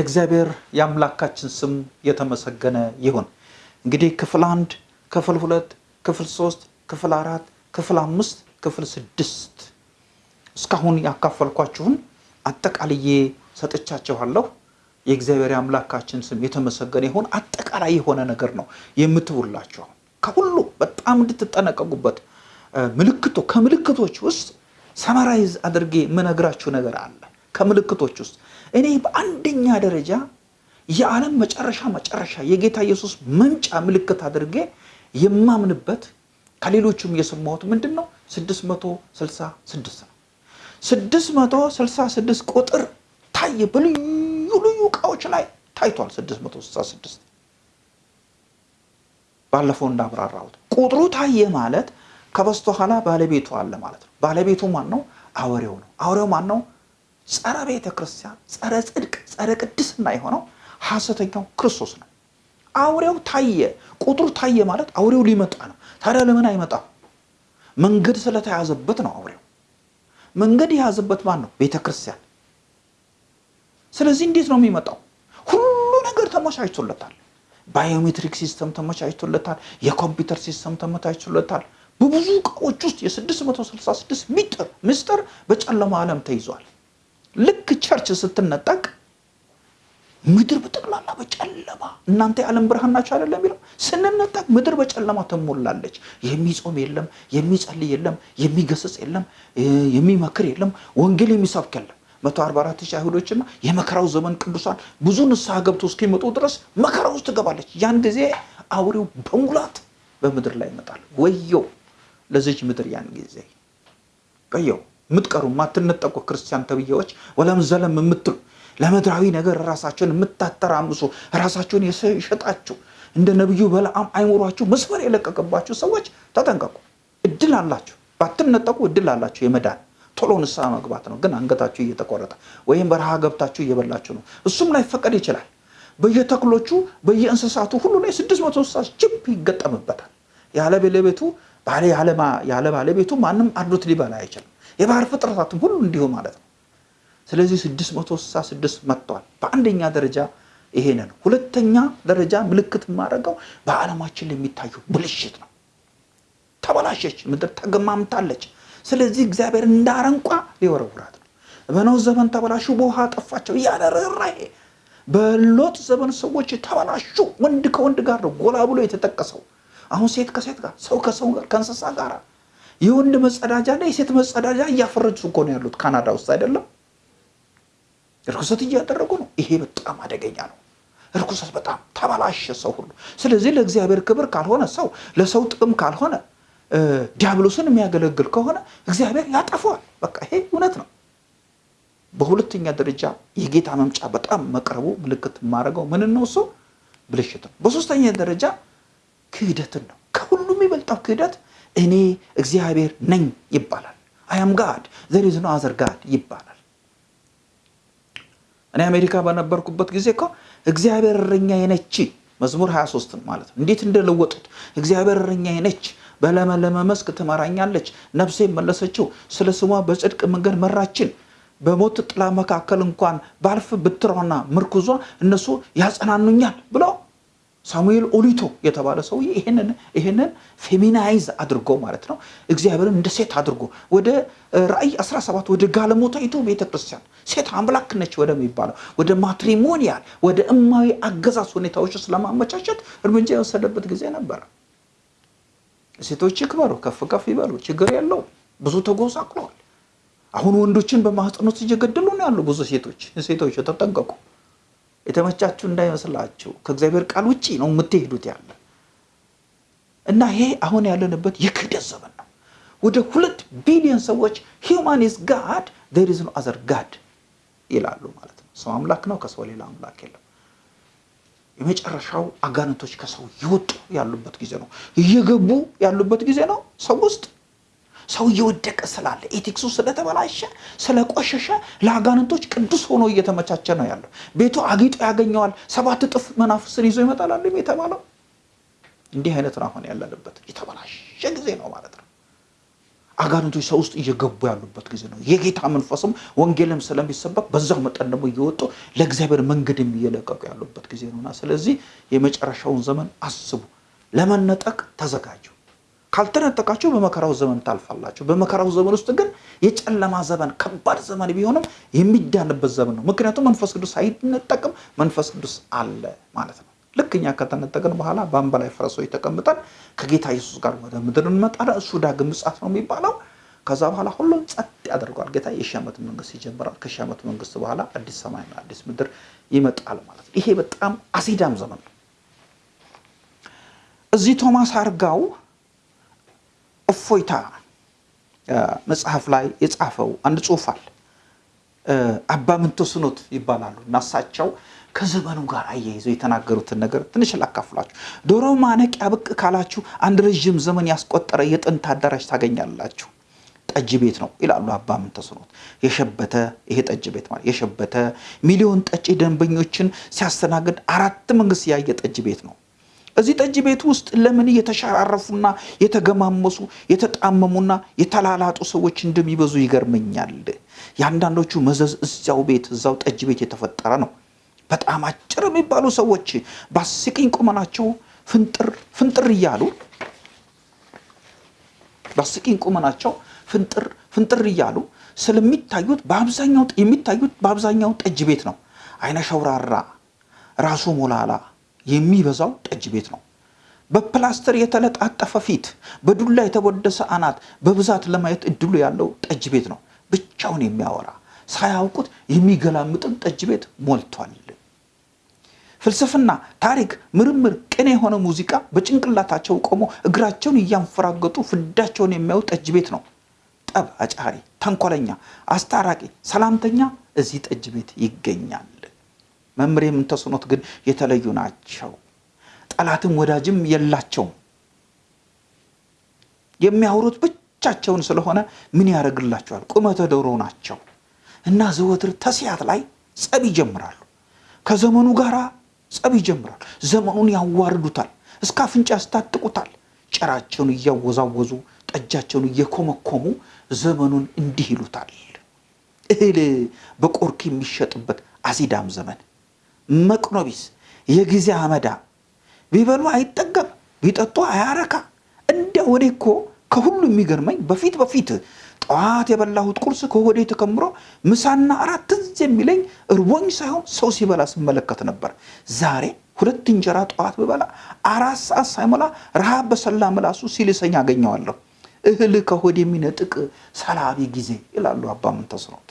የእግዚአብሔር የአምላካችን ስም የተመሰገነ ይሁን። እንግዲህ ክፍል አንድ፣ ክፍል ሁለት፣ ክፍል ሶስት፣ ክፍል አራት፣ ክፍል አምስት፣ ክፍል ስድስት እስካሁን ያካፈልኳችሁን አጠቃልዬ ሰጥቻችኋለሁ። የእግዚአብሔር የአምላካችን ስም የተመሰገነ ይሁን። አጠቃላይ የሆነ ነገር ነው የምትውላችሁ። ከሁሉ በጣም እንድትጠነቀቁበት ምልክቶ ከምልክቶች ውስጥ ሰመራይዝ አድርጌ የምነግራችሁ ነገር አለ። ከምልክቶች ውስጥ እኔ በአንደኛ ደረጃ የዓለም መጨረሻ መጨረሻ የጌታ ኢየሱስ መምጫ ምልክት አድርጌ የማምንበት ከሌሎቹም የሰማሁት ምንድን ነው? 666 ነው። 666 ቁጥር ታየ። በልዩ ልዩ እቃዎች ላይ ታይቷል። 666 ባለፈው እንዳብራራሁት ቁጥሩ ታየ ማለት ከበስተኋላ ባለቤቱ አለ ማለት ነው። ባለቤቱ ማን ነው? አውሬው ነው። አውሬው ማን ነው? ጸረ ቤተ ክርስቲያን፣ ጸረ ጽድቅ፣ ጸረ ቅድስና የሆነው ሐሰተኛው ክርስቶስ ነው። አውሬው ታየ። ቁጥሩ ታየ ማለት አውሬው ሊመጣ ነው። ታዲያ ለምን አይመጣም? መንገድ ስለተያዘበት ነው። አውሬው መንገድ የያዘበት ማን ነው? ቤተ ክርስቲያን። ስለዚህ እንዴት ነው የሚመጣው? ሁሉ ነገር ተመቻችቶለታል። biometric system ተመቻችቶለታል። የኮምፒውተር system ተመቻችቶለታል። በብዙ እቃዎች ውስጥ የ666 ሚጥር ምስጢር በጨለማ ዓለም ተይዟል። ልክ ቸርች ስትነጠቅ ምድር በጠቅላላ በጨለማ እናንተ የዓለም ብርሃን ናቸው አይደለም የሚለው ስንነጠቅ ምድር በጨለማ ትሞላለች። የሚጾም የለም፣ የሚጸልይ የለም፣ የሚገስጽ የለም፣ የሚመክር የለም፣ ወንጌል የሚሰብክ የለም። 144 ሺህ አይሁዶችና የመከራው ዘመን ቅዱሳን ብዙ ንስሐ ገብቶ እስኪመጡ ድረስ መከራ ውስጥ ትገባለች። ያን ጊዜ አውሬው በሙላት በምድር ላይ ይመጣል። ወየው ለዚች ምድር ያን ጊዜ ወየው። የምትቀሩ የማትነጠቁ ክርስቲያን ተብዬዎች ወለም ዘለም የምትሉ ለምድራዊ ነገር ራሳቸውን የምታተራምሱ ራሳቸውን የሸጣችሁ እንደ ነቢዩ በለዓም አይምሯችሁ መስመር የለቀቀባችሁ ሰዎች ተጠንቀቁ። እድል አላችሁ፣ ባትነጠቁ እድል አላችሁ የመዳን ቶሎ ንስሐ መግባት ነው። ግን አንገታችሁ እየተቆረጠ ወይም በረሃ ገብታችሁ እየበላችሁ ነው። እሱም ላይፈቀድ ይችላል። በየተክሎቹ በየእንስሳቱ ሁሉ ላይ ስድስት መቶ እንስሳ ጅብ ይገጠምበታል። ያለ ባለቤቱ ማንም አርዶት ሊበላ አይችልም። የባህር ፍጥረታትም ሁሉ እንዲሁ ማለት ነው። ስለዚህ 666 መጥተዋል። በአንደኛ ደረጃ ይሄን ነው። ሁለተኛ ደረጃ ምልክት የማደርገው በዓለማችን የሚታየው ብልሽት ነው። ተበላሸች፣ ምድር ተገማምታለች። ስለዚህ እግዚአብሔር እንደ አረንቋ ሊወረውራት ነው። በኖህ ዘመን ተበላሹ፣ በውሃ ጠፋቸው እያለ ርኅራኄ። በሎጥ ዘመን ሰዎች ተበላሹ። ወንድ ከወንድ ጋር ነው ጎላ ብሎ የተጠቀሰው። አሁን ሴት ከሴት ጋር፣ ሰው ከሰው ጋር፣ ከእንስሳ ጋር የወንድ መጸዳጃ እና የሴት መጸዳጃ እያፈረጁ እኮ ነው ያሉት ካናዳ ውስጥ አይደለም። እርኩሰት እያደረጉ ነው። ይሄ በጣም አደገኛ ነው። እርኩሰት በጣም ተበላሸ ሰው ሁሉ። ስለዚህ ለእግዚአብሔር ክብር ካልሆነ ሰው ለሰው ጥቅም ካልሆነ ዲያብሎስን የሚያገለግል ከሆነ እግዚአብሔር ያጠፈዋል። በቃ ይሄ እውነት ነው። በሁለተኛ ደረጃ የጌታ መምጫ በጣም መቅረቡ ምልክት የማደርገው ምን ነው? እሱ ብልሽት ነው። በሶስተኛ ደረጃ ክህደትን ነው። ከሁሉም የሚበልጠው ክህደት እኔ እግዚአብሔር ነኝ ይባላል። I am God there's no other God ይባላል። እኔ አሜሪካ በነበርኩበት ጊዜ እኮ እግዚአብሔር እረኛዬ ነች መዝሙር 23 ማለት ነው። እንዴት እንደለወጡት እግዚአብሔር እረኛዬ ነች፣ በለመለመ መስክ ትመራኛለች፣ ነፍሴ መለሰችው፣ ስለ ስሟ በጽድቅ መንገድ መራችን። በሞት ጥላ መካከል እንኳን ባልፍ ብትሯና ምርኩዟ እነሱ ያጸናኑኛል ብሎ ሳሙኤል ኦሊቶ የተባለ ሰውዬ ይህንን feminize አድርጎ ማለት ነው እግዚአብሔርን እንደ ሴት አድርጎ ወደ ራእይ 17 ወደ ጋለሞታይቱ ቤተክርስቲያን ሴት አምላክ ነች ወደሚባለው ወደ matrimonial ወደ እማዊ አገዛዝ ሁኔታዎች ስለማመቻቸት እርምጃ የወሰደበት ጊዜ ነበረ። ሴቶች ይክበሩ፣ ከፍ ከፍ ይበሉ፣ ችግር የለው። ብዙ ተጎሳቅለዋል። አሁን ወንዶችን በማህፀኖት እየገደሉ ነው ያሉ ብዙ ሴቶች። ሴቶች ተጠንቀቁ። የተመቻችሁ እንዳይመስላችሁ ከእግዚአብሔር ቃል ውጭ ነው የምትሄዱት ያለ እና ይሄ አሁን ያለንበት የክህደት ዘመን ነው። ወደ ሁለት ቢሊዮን ሰዎች human is God there is no other God ይላሉ ማለት ነው። ሰው አምላክ ነው፣ ከሰው ሌላ አምላክ የለም። የመጨረሻው አጋንንቶች ከሰው እየወጡ ያሉበት ጊዜ ነው፣ እየገቡ ያሉበት ጊዜ ነው ሰው ውስጥ ሰው እየወደቀ ስላለ ኤቲክሱ ስለተበላሸ ስለቆሸሸ ለአጋንንቶች ቅዱስ ሆኖ እየተመቻቸ ነው ያለው። ቤቱ አጊጦ ያገኘዋል። ሰባት እጥፍ መናፍስን ይዞ ይመጣል አለ የተባለው። እንዲህ አይነት ነው አሁን ያለንበት የተበላሸ ጊዜ ነው ማለት ነው። አጋንንቶች ሰው ውስጥ እየገቡ ያሉበት ጊዜ ነው። የጌታ መንፈስም ወንጌልም ስለሚሰበክ በዛው መጠን ደግሞ እየወጡ ለእግዚአብሔር መንገድ እየለቀቁ ያሉበት ጊዜ ነውና ስለዚህ የመጨረሻውን ዘመን አስቡ። ለመነጠቅ ተዘጋጁ። ካልተነጠቃችሁ በመከራው ዘመን ታልፋላችሁ። በመከራው ዘመን ውስጥ ግን የጨለማ ዘመን ከባድ ዘመን ቢሆንም የሚዳንበት ዘመን ነው። ምክንያቱም መንፈስ ቅዱስ አይነጠቅም፣ መንፈስ ቅዱስ አለ ማለት ነው። ልክ እኛ ከተነጠቅን በኋላ በአምባ ላይ ፈረሶች ተቀምጠን ከጌታ ኢየሱስ ጋር ወደ ምድር እንመጣለን። እሱ ዳግም ምጽአት ነው የሚባለው። ከዛ በኋላ ሁሉም ጸጥ ያደርገዋል። ጌታ የሺህ ዓመት መንግስት ይጀምራል። ከሺህ ዓመት መንግስት በኋላ አዲስ ሰማይና አዲስ ምድር ይመጣል ማለት ነው። ይሄ በጣም አሲዳም ዘመን ነው። እዚህ ቶማስ አርጋው እፎይታ መጽሐፍ ላይ የጻፈው አንድ ጽሑፍ አለ። አባ ምንተስኖት ይባላሉ እና እሳቸው ከዘመኑ ጋር አያይዘው የተናገሩትን ነገር ትንሽ ላካፍላችሁ። ዶሮ ማነቂያ ብቅ ካላችሁ አንድ ረዥም ዘመን ያስቆጠረ የጥንት አዳራሽ ታገኛላችሁ። ጠጅ ቤት ነው ይላሉ አባ ምንተስኖት። የሸበተ ይሄ ጠጅ ቤት ማለት የሸበተ ሚሊዮን ጠጪ ደንበኞችን ሲያስተናግድ አራት መንግስት ያየ ጠጅ ቤት ነው። እዚህ ጠጅ ቤት ውስጥ ለምን የተሸራረፉና የተገማመሱ የተጣመሙና የተላላጡ ሰዎች እንደሚበዙ ይገርመኛል። የአንዳንዶቹ መዘዝ እዚያው ቤት እዛው ጠጅ ቤት የተፈጠረ ነው። በጣም አጭር የሚባሉ ሰዎች በአስቂኝ ቁመናቸው ፍንጥር ፍንጥር እያሉ በአስቂኝ ቁመናቸው ፍንጥር ፍንጥር እያሉ ስለሚታዩት በአብዛኛው የሚታዩት በአብዛኛው ጠጅ ቤት ነው። አይነ ሸውራራ ራሱ ሞላላ የሚበዛው ጠጅ ቤት ነው። በፕላስተር የተለጣጠፈ ፊት፣ በዱላ የተወደሰ አናት በብዛት ለማየት እድሉ ያለው ጠጅ ቤት ነው። ብቻውን የሚያወራ ሳያውቁት የሚገላምጥን ጠጅ ቤት ሞልቷል። ፍልስፍና፣ ታሪክ፣ ምርምር፣ ቅኔ የሆነ ሙዚቃ በጭንቅላታቸው ቆሞ እግራቸውን እያንፈራገጡ ፍዳቸውን የሚያዩ ጠጅ ቤት ነው። ጠብ አጫሪ፣ ተንኮለኛ፣ አስታራቂ፣ ሰላምተኛ እዚህ ጠጅ ቤት ይገኛል። መምህር የምንተስኖት ግን የተለዩ ናቸው። ጠላትም ወዳጅም የላቸውም። የሚያወሩት ብቻቸውን ስለሆነ ምን ያደርግላቸዋል? ቁመተ ዶሮ ናቸው እና ዘወትር ተስያት ላይ ጸብ ይጀምራሉ። ከዘመኑ ጋር ጸብ ይጀምራሉ። ዘመኑን ያዋርዱታል፣ እስከ አፍንጫ ያስታጥቁታል። ጭራቸውን እያወዛወዙ ጠጃቸውን እየኮመኮሙ ዘመኑን እንዲህ ይሉታል። እህል በቆርክ የሚሸጥበት አሲዳም ዘመን መቅኖቢስ የጊዜ አመዳ ቢበሉ አይጠገብ ቢጠጡ አያረካ። እንዲያ ወዴ እኮ ከሁሉ የሚገርመኝ በፊት በፊት ጠዋት የበላሁት ቁርስ ከሆዴ ተከምሮ ምሳና እራት ትዝ የሚለኝ እርቦኝ ሳይሆን ሰው ሲበላ ስመለከት ነበር። ዛሬ ሁለት እንጀራ ጠዋት ብበላ አራት ሰዓት ሳይሞላ ረሃብ በሰላ ምላሱ ሲልሰኝ አገኘዋለሁ። እህል ከሆድ የሚነጥቅ ሰላቢ ጊዜ ይላሉ አባ ምንተስኖት።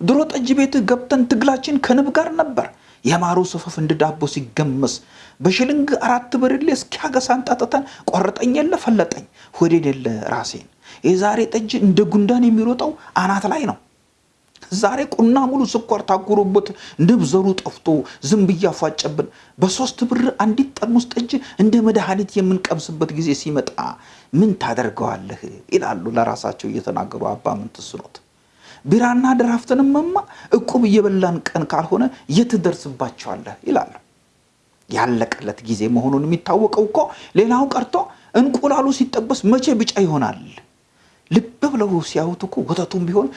ድሮ ጠጅ ቤት ገብተን ትግላችን ከንብ ጋር ነበር። የማሩ ሰፈፍ እንደ ዳቦ ሲገመስ በሽልንግ አራት ብርሌ እስኪያገሳን ጠጥተን ቆረጠኝ የለ ፈለጠኝ ሆዴን የለ ራሴን። የዛሬ ጠጅ እንደ ጉንዳን የሚሮጠው አናት ላይ ነው። ዛሬ ቁና ሙሉ ስኳር ታጉሮበት ንብ ዘሩ ጠፍቶ ዝንብ እያፏጨብን በሶስት ብር አንዲት ጠርሙስ ጠጅ እንደ መድኃኒት የምንቀምስበት ጊዜ ሲመጣ ምን ታደርገዋለህ ይላሉ ለራሳቸው እየተናገሩ አባ ምንተስኖት። ቢራና ድራፍትንምማ እቁብ እየበላን ቀን ካልሆነ የት ደርስባቸዋለህ ይላሉ። ያለቀለት ጊዜ መሆኑን የሚታወቀው እኮ ሌላው ቀርቶ እንቁላሉ ሲጠበስ መቼ ቢጫ ይሆናል? ልብ ብለው ሲያዩት እኮ ወተቱም ቢሆን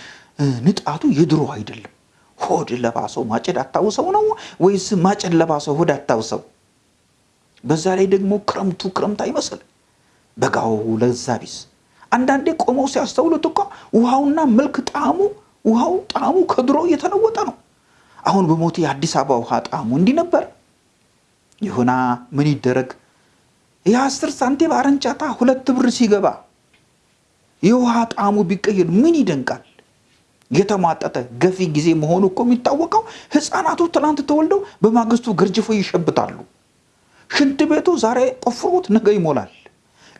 ንጣቱ የድሮ አይደለም። ሆድ ለባሰው ማጨድ አታውሰው ነው ወይስ ማጨድ ለባሰው ሆድ አታውሰው? በዛ ላይ ደግሞ ክረምቱ ክረምት አይመስል በጋው ለዛ ቢስ አንዳንዴ ቆመው ሲያስተውሉት እኮ ውሃውና መልክ ጣዕሙ ውሃው ጣዕሙ ከድሮ እየተለወጠ ነው። አሁን በሞቴ የአዲስ አበባ ውሃ ጣዕሙ እንዲህ ነበር። ይሁና ምን ይደረግ፣ የአስር ሳንቲም አረንጫታ ሁለት ብር ሲገባ የውሃ ጣዕሙ ቢቀየር ምን ይደንቃል? የተሟጠጠ ገፊ ጊዜ መሆኑ እኮ የሚታወቀው ሕፃናቱ ትናንት ተወልደው በማግስቱ ገርጅፎ ይሸብታሉ። ሽንት ቤቱ ዛሬ ቆፍሩት ነገ ይሞላል።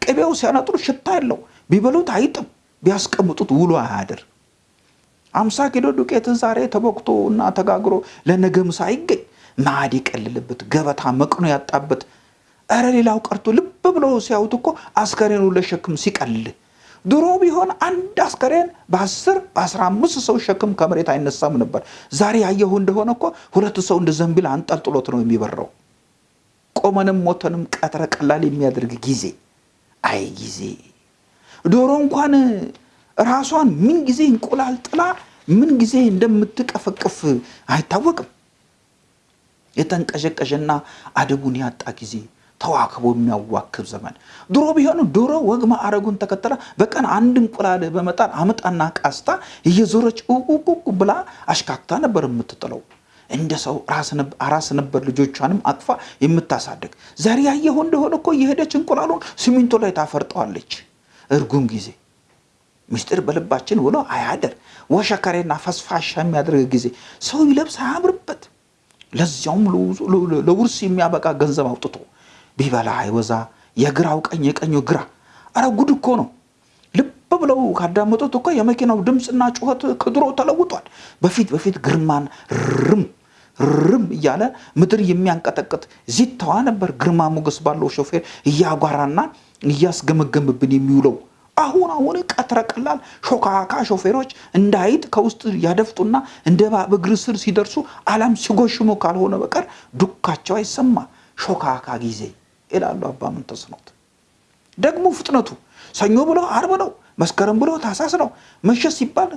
ቅቤው ሲያነጥሩ ሽታ የለው፣ ቢበሉት አይጥም፣ ቢያስቀምጡት ውሎ አያድር። አምሳ ኪሎ ዱቄት ዛሬ ተቦክቶ እና ተጋግሮ ለነገ ምሳ አይገኝ። ማዕድ የቀልልበት ገበታ መቅኖ ያጣበት። እረ ሌላው ቀርቶ ልብ ብለው ሲያዩት እኮ አስከሬኑ ለሸክም ሲቀል ድሮ ቢሆን አንድ አስከሬን በአስር በአስራ አምስት ሰው ሸክም ከመሬት አይነሳም ነበር። ዛሬ ያየሁ እንደሆነ እኮ ሁለት ሰው እንደ ዘንቢል አንጠልጥሎት ነው የሚበረው። ቆመንም ሞተንም ቀትረ ቀላል የሚያደርግ ጊዜ አይ ጊዜ ዶሮ እንኳን ራሷን ምን ጊዜ እንቁላል ጥላ ምን ጊዜ እንደምትቀፈቅፍ አይታወቅም። የተንቀዠቀዠና አደቡን ያጣ ጊዜ ተዋክቦ የሚያዋክብ ዘመን። ድሮ ቢሆን ዶሮ ወግ ማዕረጉን ተከተላ በቀን አንድ እንቁላል በመጣል አምጣና ቃስታ እየዞረች ቁቁቁ ብላ አሽካክታ ነበር የምትጥለው። እንደ ሰው አራስ ነበር ልጆቿንም አቅፋ የምታሳድግ። ዛሬ ያየኸው እንደሆነ እኮ የሄደች እንቁላሉን ሲሚንቶ ላይ ታፈርጠዋለች። እርጉም ጊዜ ምስጢር በልባችን ውሎ አያደር ወሸከሬና ፈስፋሻ የሚያደርግ ጊዜ ሰው ይለብስ አያምርበት ለዚያውም ለውርስ የሚያበቃ ገንዘብ አውጥቶ ቢበላ አይወዛ የግራው ቀኝ የቀኙ ግራ። አረ ጉድ እኮ ነው። ልብ ብለው ካዳመጡት እኮ የመኪናው ድምፅና ጩኸት ከድሮ ተለውጧል። በፊት በፊት ግርማን ርም ርም እያለ ምድር የሚያንቀጠቅጥ ዚታዋ ነበር ግርማ ሞገስ ባለው ሾፌር እያጓራና እያስገመገምብን የሚውለው። አሁን አሁን ቀትረ ቀላል ሾካካ ሾፌሮች እንደ አይጥ ከውስጥ ያደፍጡና እንደ እግር ስር ሲደርሱ alarm ሲጎሽሙ ካልሆነ በቀር ዱካቸው አይሰማ። ሾካካ ጊዜ ይላሉ አባ ምንተስኖት። ደግሞ ፍጥነቱ ሰኞ ብሎ አርብ ነው፣ መስከረም ብሎ ታሳስ ነው። መሸት ሲባል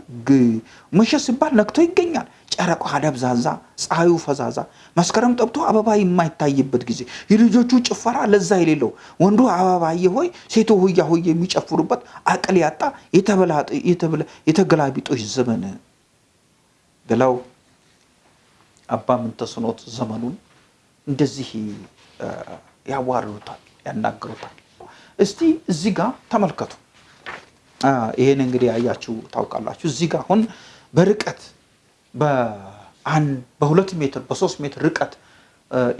መሸት ሲባል ነግቶ ይገኛል። ጨረቃ ደብዛዛ፣ ፀሐዩ ፈዛዛ፣ መስከረም ጠብቶ አበባ የማይታይበት ጊዜ፣ የልጆቹ ጭፈራ ለዛ የሌለው ወንዱ አበባዬ ሆይ ሴቶ ሆያ ሆይ የሚጨፍሩበት አቅል ያጣ የተገላቢጦች ዘመን ብለው አባ ምንተስኖት ዘመኑን እንደዚህ ያዋርዱታል፣ ያናግሩታል። እስቲ እዚህ ጋር ተመልከቱ። ይሄን እንግዲህ ያያችሁ ታውቃላችሁ። እዚህ ጋር አሁን በርቀት በሁለት ሜትር በሶስት ሜትር ርቀት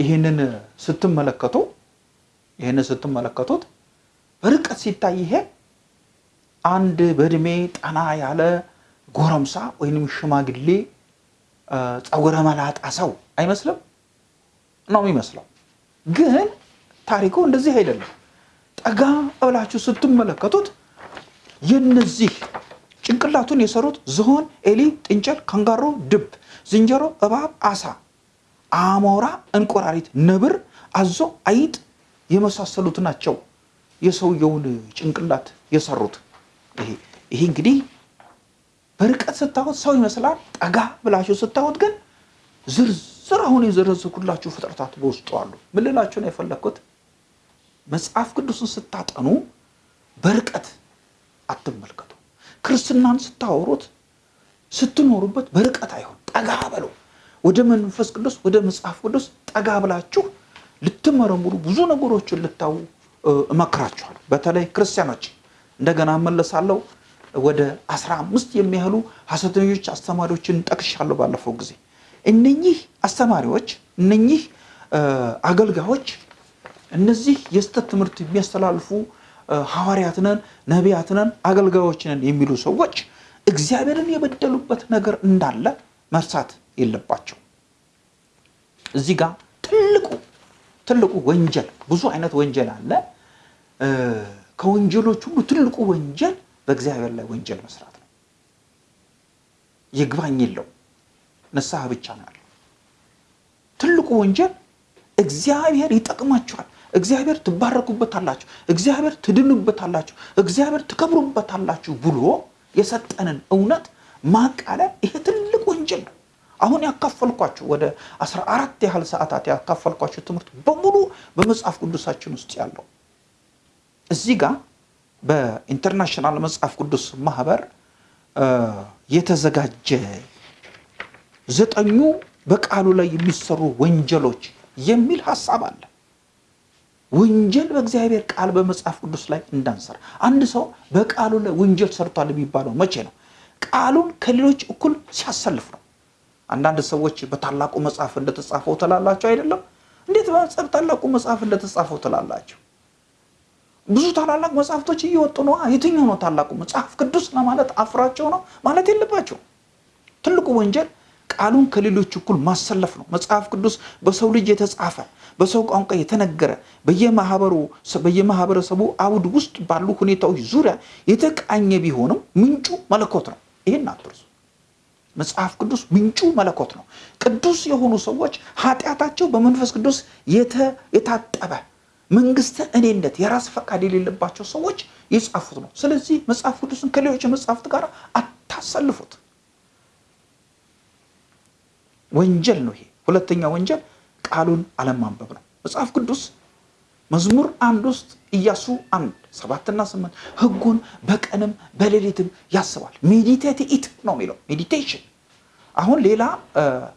ይህንን ስትመለከቱ ይህንን ስትመለከቱት በርቀት ሲታይ ይሄ አንድ በእድሜ ጠና ያለ ጎረምሳ ወይንም ሽማግሌ ፀጉረ መላጣ ሰው አይመስልም? ነው የሚመስለው። ግን ታሪኩ እንደዚህ አይደለም። ጠጋ ብላችሁ ስትመለከቱት የነዚህ ጭንቅላቱን የሰሩት ዝሆን፣ ኤሊ፣ ጥንቸል፣ ካንጋሮ፣ ድብ፣ ዝንጀሮ፣ እባብ፣ አሳ፣ አሞራ፣ እንቁራሪት፣ ነብር፣ አዞ፣ አይጥ የመሳሰሉት ናቸው የሰውየውን ጭንቅላት የሰሩት። ይሄ እንግዲህ በርቀት ስታዩት ሰው ይመስላል። ጠጋ ብላችሁ ስታዩት ግን ዝርዝር አሁን የዘረዘርኩላችሁ ፍጥረታት በውስጡ አሉ። ምን ልላችሁ ነው የፈለግኩት? መጽሐፍ ቅዱስን ስታጠኑ በርቀት አትመልከቱ። ክርስትናን ስታወሩት ስትኖሩበት በርቀት አይሆን፣ ጠጋ በለው። ወደ መንፈስ ቅዱስ ወደ መጽሐፍ ቅዱስ ጠጋ ብላችሁ ልትመረምሩ ብዙ ነገሮችን ልታዩ እመክራችኋል። በተለይ ክርስቲያኖች እንደገና እመለሳለሁ። ወደ አስራ አምስት የሚያህሉ ሐሰተኞች አስተማሪዎችን ጠቅሻለሁ ባለፈው ጊዜ። እነኚህ አስተማሪዎች እነኚህ አገልጋዮች እነዚህ የስተት ትምህርት የሚያስተላልፉ ሐዋርያትነን ነቢያትነን አገልጋዮችነን የሚሉ ሰዎች እግዚአብሔርን የበደሉበት ነገር እንዳለ መርሳት የለባቸው። እዚህ ጋር ትልቁ ትልቁ ወንጀል ብዙ አይነት ወንጀል አለ። ከወንጀሎች ሁሉ ትልቁ ወንጀል በእግዚአብሔር ላይ ወንጀል መስራት ነው። ይግባኝ የለው ንስሐ ብቻ ነው ያለው። ትልቁ ወንጀል እግዚአብሔር ይጠቅማችኋል፣ እግዚአብሔር ትባረኩበታላችሁ፣ እግዚአብሔር ትድኑበታላችሁ፣ እግዚአብሔር ትከብሩበታላችሁ ብሎ የሰጠንን እውነት ማቃለል ይሄ ትልቅ ወንጀል ነው። አሁን ያካፈልኳችሁ ወደ አስራ አራት ያህል ሰዓታት ያካፈልኳችሁ ትምህርት በሙሉ በመጽሐፍ ቅዱሳችን ውስጥ ያለው እዚህ ጋር በኢንተርናሽናል መጽሐፍ ቅዱስ ማህበር የተዘጋጀ ዘጠኙ በቃሉ ላይ የሚሰሩ ወንጀሎች የሚል ሀሳብ አለ። ወንጀል በእግዚአብሔር ቃል በመጽሐፍ ቅዱስ ላይ እንዳንሰራ። አንድ ሰው በቃሉ ላይ ወንጀል ሰርቷል የሚባለው መቼ ነው? ቃሉን ከሌሎች እኩል ሲያሰልፍ ነው። አንዳንድ ሰዎች በታላቁ መጽሐፍ እንደተጻፈው ትላላቸው አይደለም? እንዴት በታላቁ መጽሐፍ እንደተጻፈው ትላላቸው? ብዙ ታላላቅ መጽሐፍቶች እየወጡ ነው። የትኛው ነው ታላቁ መጽሐፍ ቅዱስ ለማለት አፍራቸው ነው ማለት የለባቸው። ትልቁ ወንጀል ቃሉን ከሌሎች እኩል ማሰለፍ ነው። መጽሐፍ ቅዱስ በሰው ልጅ የተጻፈ በሰው ቋንቋ የተነገረ በየማህበረሰቡ አውድ ውስጥ ባሉ ሁኔታዎች ዙሪያ የተቃኘ ቢሆንም ምንጩ መለኮት ነው። ይህን አትርሱ። መጽሐፍ ቅዱስ ምንጩ መለኮት ነው። ቅዱስ የሆኑ ሰዎች ኃጢአታቸው በመንፈስ ቅዱስ የታጠበ መንግስተ እኔነት የራስ ፈቃድ የሌለባቸው ሰዎች የጻፉት ነው። ስለዚህ መጽሐፍ ቅዱስን ከሌሎች መጽሐፍት ጋር አታሰልፉት። ወንጀል ነው ይሄ። ሁለተኛ ወንጀል ቃሉን አለማንበብ ነው። መጽሐፍ ቅዱስ መዝሙር አንድ ውስጥ ኢያሱ አንድ ሰባትና ስምንት ህጉን በቀንም በሌሊትም ያስባል። meditate it ነው የሚለው meditation። አሁን ሌላ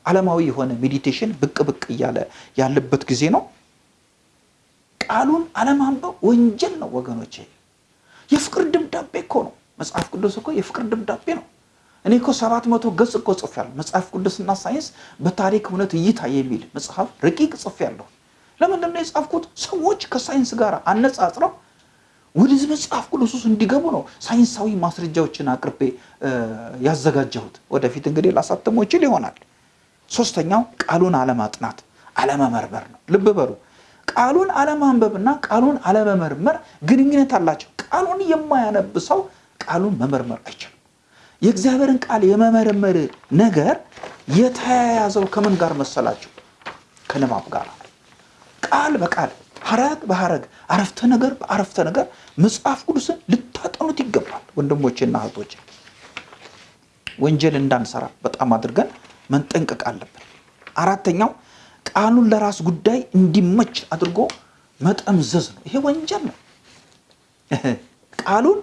ዓለማዊ የሆነ meditation ብቅ ብቅ እያለ ያለበት ጊዜ ነው። ቃሉን አለማንበብ ወንጀል ነው ወገኖች። የፍቅር ደብዳቤ እኮ ነው መጽሐፍ ቅዱስ እኮ የፍቅር ደብዳቤ ነው። እኔ እኮ ሰባት መቶ ገጽ እኮ ጽፌያለሁ። መጽሐፍ ቅዱስና ሳይንስ በታሪክ እውነት እይታ የሚል መጽሐፍ ረቂቅ ጽፌያለሁ። ለምንድን ነው የጻፍኩት? ሰዎች ከሳይንስ ጋር አነጻጽረው ወደዚህ መጽሐፍ ቅዱስ ውስጥ እንዲገቡ ነው ሳይንሳዊ ማስረጃዎችን አቅርቤ ያዘጋጀሁት። ወደፊት እንግዲህ ላሳተሞ ይችል ይሆናል። ሶስተኛው ቃሉን አለማጥናት አለመመርመር ነው። ልብ በሉ ቃሉን አለማንበብና ቃሉን አለመመርመር ግንኙነት አላቸው። ቃሉን የማያነብ ሰው ቃሉን መመርመር አይችልም። የእግዚአብሔርን ቃል የመመርመር ነገር የተያያዘው ከምን ጋር መሰላቸው? ከንባብ ጋር ቃል በቃል ሐረግ በሐረግ አረፍተ ነገር በአረፍተ ነገር መጽሐፍ ቅዱስን ልታጠኑት ይገባል። ወንድሞቼና እህቶቼ ወንጀል እንዳንሰራ በጣም አድርገን መንጠንቀቅ አለብን። አራተኛው ቃሉን ለራስ ጉዳይ እንዲመች አድርጎ መጠምዘዝ ነው። ይሄ ወንጀል ነው። ቃሉን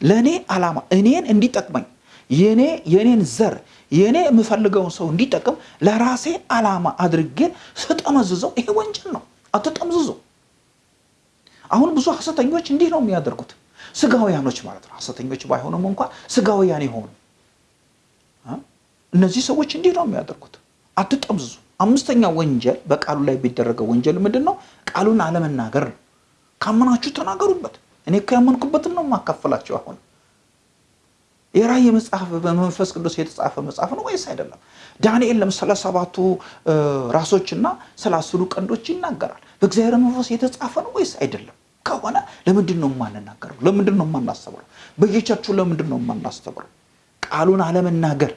ለእኔ ዓላማ እኔን እንዲጠቅመኝ የኔ የኔን ዘር የኔ የምፈልገውን ሰው እንዲጠቅም ለራሴ ዓላማ አድርጌ ስጠመዝዘው ይሄ ወንጀል ነው። አትጠምዝዙ። አሁን ብዙ ሐሰተኞች እንዲህ ነው የሚያደርጉት። ስጋውያኖች ማለት ነው። ሐሰተኞች ባይሆኑም እንኳን ስጋውያን የሆኑ እነዚህ ሰዎች እንዲህ ነው የሚያደርጉት። አትጠምዝዙ። አምስተኛ ወንጀል በቃሉ ላይ የሚደረገው ወንጀል ምንድን ነው? ቃሉን አለመናገር ነው። ካመናችሁ ተናገሩበት። እኔ እኮ ያመንኩበትን ነው የማካፈላቸው። አሁን የራእይ መጽሐፍ በመንፈስ ቅዱስ የተጻፈ መጽሐፍ ነው ወይስ አይደለም? ዳንኤል ስለ ሰባቱ ራሶችና ስለ አስሩ ቀንዶች ይናገራል። በእግዚአብሔር መንፈስ የተጻፈ ነው ወይስ አይደለም? ከሆነ ለምንድን ነው የማንናገረው? ለምንድን ነው የማናስተምረው? በየቸርቹ ለምንድን ነው የማናስተምረው? ቃሉን አለመናገር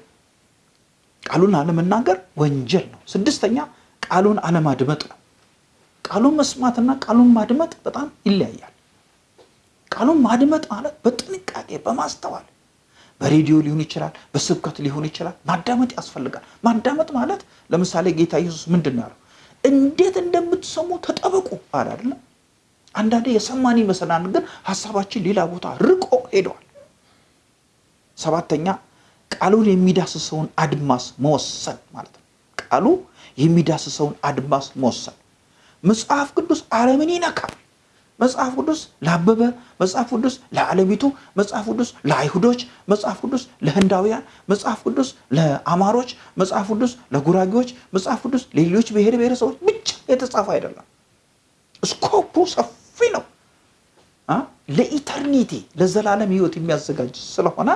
ቃሉን አለመናገር ወንጀል ነው። ስድስተኛ ቃሉን አለማድመጥ ነው። ቃሉን መስማትና ቃሉን ማድመጥ በጣም ይለያያል። ቃሉን ማድመጥ ማለት በጥንቃቄ በማስተዋል በሬዲዮ ሊሆን ይችላል፣ በስብከት ሊሆን ይችላል። ማዳመጥ ያስፈልጋል። ማዳመጥ ማለት ለምሳሌ ጌታ ኢየሱስ ምንድን ነው ያለው? እንዴት እንደምትሰሙ ተጠበቁ አለ አይደለም? አንዳንዴ የሰማን ይመስለናል፣ ግን ሀሳባችን ሌላ ቦታ ርቆ ሄደዋል። ሰባተኛ ቃሉን የሚዳስሰውን አድማስ መወሰን ማለት ነው። ቃሉ የሚዳስሰውን አድማስ መወሰን። መጽሐፍ ቅዱስ ዓለምን ይነካል። መጽሐፍ ቅዱስ ለአበበ፣ መጽሐፍ ቅዱስ ለዓለሚቱ፣ መጽሐፍ ቅዱስ ለአይሁዶች፣ መጽሐፍ ቅዱስ ለህንዳውያን፣ መጽሐፍ ቅዱስ ለአማሮች፣ መጽሐፍ ቅዱስ ለጉራጌዎች፣ መጽሐፍ ቅዱስ ለሌሎች ብሔር ብሔረሰቦች ብቻ የተጻፈ አይደለም። ስኮፑ ሰፊ ነው። ለኢተርኒቲ ለዘላለም ህይወት የሚያዘጋጅ ስለሆነ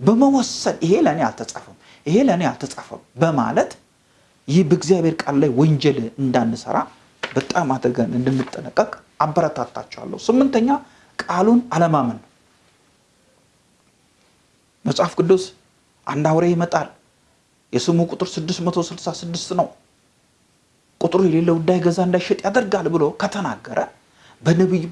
በመወሰን ይሄ ለእኔ አልተጻፈም፣ ይሄ ለእኔ አልተጻፈም በማለት ይህ በእግዚአብሔር ቃል ላይ ወንጀል እንዳንሰራ በጣም አድርገን እንድንጠነቀቅ አበረታታቸዋለሁ። ስምንተኛ ቃሉን አለማመን መጽሐፍ ቅዱስ አንድ አውሬ ይመጣል፣ የስሙ ቁጥር 666 ነው፣ ቁጥሩ የሌለው እንዳይገዛ እንዳይሸጥ ያደርጋል ብሎ ከተናገረ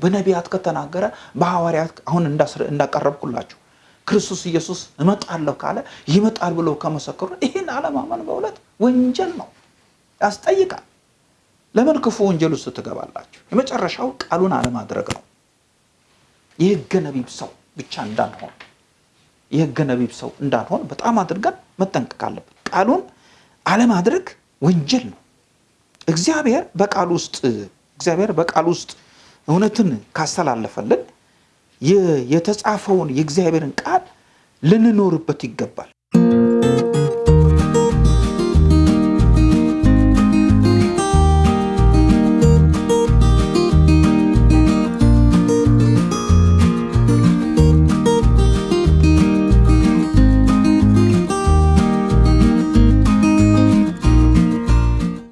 በነቢያት ከተናገረ በሐዋርያት አሁን እንዳቀረብኩላችሁ ክርስቶስ ኢየሱስ እመጣለሁ ካለ ይመጣል ብሎ ከመሰከሩ ይህን አለማመን በእውነት ወንጀል ነው፣ ያስጠይቃል። ለምን ክፉ ወንጀል ውስጥ ትገባላችሁ? የመጨረሻው ቃሉን አለማድረግ ነው። የሕገ ነቢብ ሰው ብቻ እንዳንሆን የሕገ ነቢብ ሰው እንዳንሆን በጣም አድርገን መጠንቀቅ አለብን። ቃሉን አለማድረግ ወንጀል ነው። እግዚአብሔር በቃል ውስጥ እግዚአብሔር በቃል ውስጥ እውነትን ካስተላለፈልን የተጻፈውን የእግዚአብሔርን ቃል ልንኖርበት ይገባል።